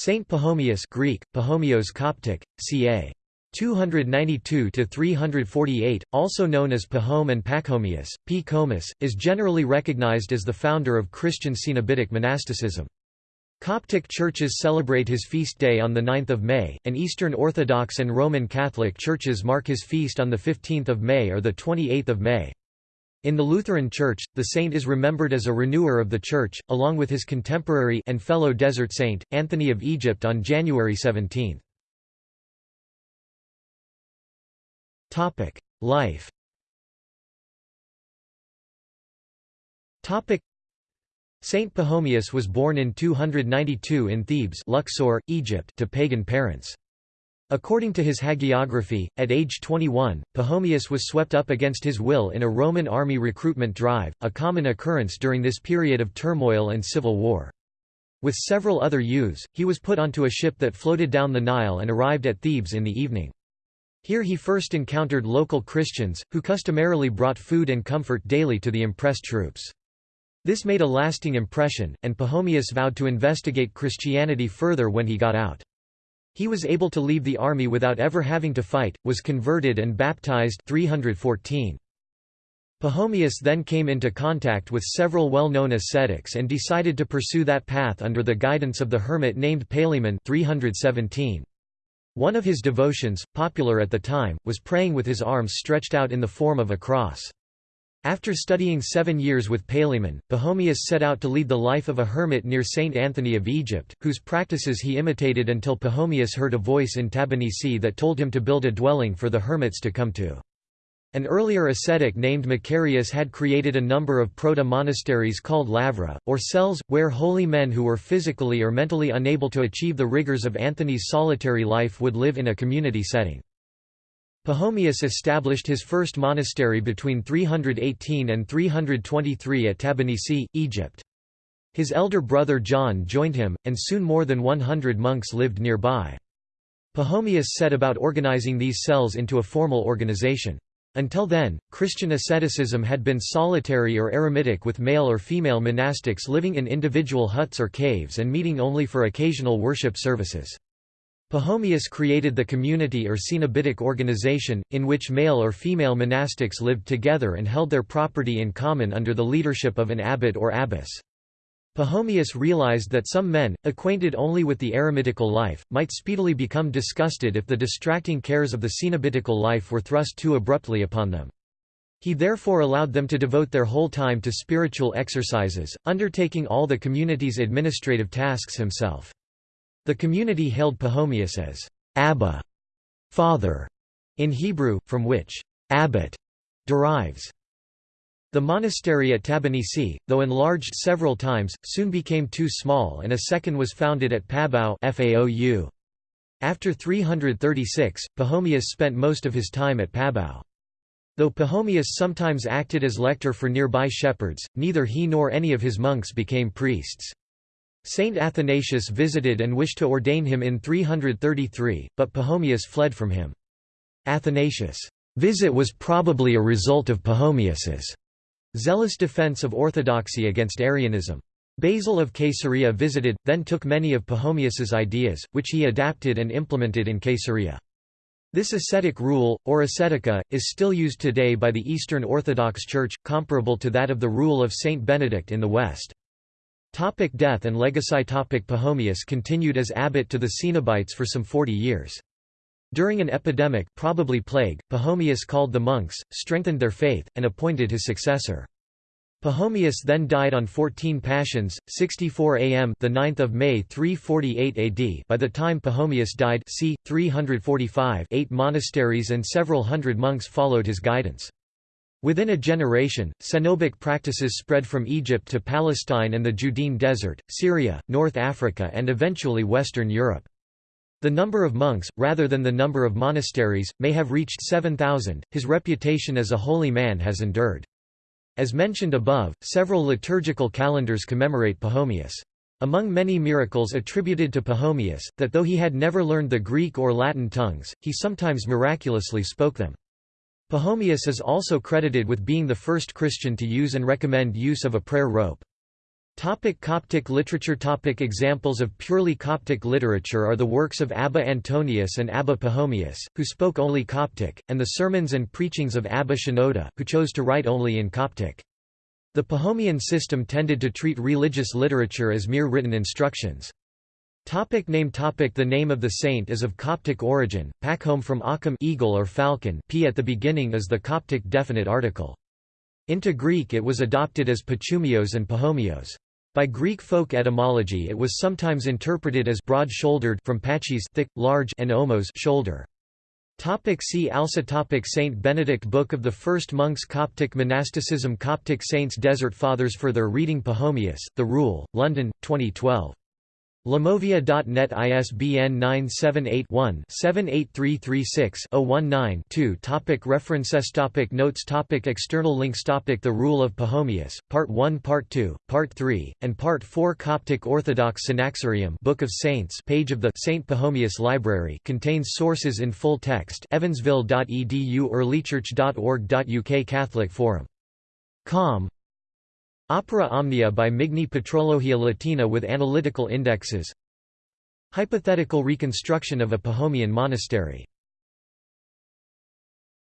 Saint Pachomius Greek, Pachomios Coptic, ca. 292–348, also known as Pahom and Pachomius, P. Comus, is generally recognized as the founder of Christian Cenobitic monasticism. Coptic churches celebrate his feast day on 9 May, and Eastern Orthodox and Roman Catholic churches mark his feast on 15 May or 28 May. In the Lutheran Church, the saint is remembered as a renewer of the Church, along with his contemporary and fellow desert saint, Anthony of Egypt on January 17. Life Saint Pachomius was born in 292 in Thebes Luxor, Egypt to pagan parents. According to his hagiography, at age 21, Pachomius was swept up against his will in a Roman army recruitment drive, a common occurrence during this period of turmoil and civil war. With several other youths, he was put onto a ship that floated down the Nile and arrived at Thebes in the evening. Here he first encountered local Christians, who customarily brought food and comfort daily to the impressed troops. This made a lasting impression, and Pachomius vowed to investigate Christianity further when he got out. He was able to leave the army without ever having to fight, was converted and baptized 314. Pachomius then came into contact with several well-known ascetics and decided to pursue that path under the guidance of the hermit named Palaemon 317. One of his devotions, popular at the time, was praying with his arms stretched out in the form of a cross. After studying seven years with Palaemon, Pachomius set out to lead the life of a hermit near Saint Anthony of Egypt, whose practices he imitated until Pachomius heard a voice in Tabennisi that told him to build a dwelling for the hermits to come to. An earlier ascetic named Macarius had created a number of proto-monasteries called lavra, or cells, where holy men who were physically or mentally unable to achieve the rigors of Anthony's solitary life would live in a community setting. Pachomius established his first monastery between 318 and 323 at Tabennisi, Egypt. His elder brother John joined him, and soon more than 100 monks lived nearby. Pachomius set about organizing these cells into a formal organization. Until then, Christian asceticism had been solitary or eremitic with male or female monastics living in individual huts or caves and meeting only for occasional worship services. Pachomius created the community or cenobitic organization, in which male or female monastics lived together and held their property in common under the leadership of an abbot or abbess. Pachomius realized that some men, acquainted only with the eremitical life, might speedily become disgusted if the distracting cares of the cenobitical life were thrust too abruptly upon them. He therefore allowed them to devote their whole time to spiritual exercises, undertaking all the community's administrative tasks himself. The community hailed Pachomius as Abba, father, in Hebrew, from which abbot derives. The monastery at Tabennisi, though enlarged several times, soon became too small and a second was founded at Pabau Faou. After 336, Pachomius spent most of his time at Pabau. Though Pachomius sometimes acted as lector for nearby shepherds, neither he nor any of his monks became priests. Saint Athanasius visited and wished to ordain him in 333, but Pachomius fled from him. Athanasius' visit was probably a result of Pachomius's zealous defense of orthodoxy against Arianism. Basil of Caesarea visited, then took many of Pachomius's ideas, which he adapted and implemented in Caesarea. This ascetic rule, or ascetica, is still used today by the Eastern Orthodox Church, comparable to that of the rule of Saint Benedict in the West. Topic death and legacy Topic Pachomius continued as abbot to the Cenobites for some 40 years. During an epidemic probably plague, Pachomius called the monks, strengthened their faith, and appointed his successor. Pachomius then died on 14 Pashons, 64 am the 9th of May 348 AD. By the time Pachomius died, c. 345, eight monasteries and several hundred monks followed his guidance. Within a generation, cenobic practices spread from Egypt to Palestine and the Judean Desert, Syria, North Africa and eventually Western Europe. The number of monks, rather than the number of monasteries, may have reached 7,000. His reputation as a holy man has endured. As mentioned above, several liturgical calendars commemorate Pachomius. Among many miracles attributed to Pachomius, that though he had never learned the Greek or Latin tongues, he sometimes miraculously spoke them. Pachomius is also credited with being the first Christian to use and recommend use of a prayer rope. Topic Coptic literature Topic Examples of purely Coptic literature are the works of Abba Antonius and Abba Pachomius, who spoke only Coptic, and the sermons and preachings of Abba Shenouda, who chose to write only in Coptic. The Pachomian system tended to treat religious literature as mere written instructions. Topic name topic The name of the saint is of Coptic origin, Pachom from Achim eagle or falcon p at the beginning is the Coptic definite article. Into Greek it was adopted as Pachumios and Pachomios. By Greek folk etymology it was sometimes interpreted as broad-shouldered from pachis thick, large and omos shoulder. Topic see also topic Saint Benedict Book of the First Monks Coptic Monasticism Coptic Saints Desert Fathers Further reading Pachomius, The Rule, London, 2012. Lamovia.net ISBN 978-1-78336-019-2 Topic References. Topic Notes. Topic External links. Topic The Rule of Pachomius, Part 1 Part 2, Part 3, and Part 4 Coptic Orthodox Synaxarium Book of Saints page of the St. Pachomius Library contains sources in full text. Evansville.edu or earlychurch.org.uk Catholic Forum. Com Opera Omnia by Migne Patrologia Latina with analytical indexes. Hypothetical reconstruction of a Pachomian monastery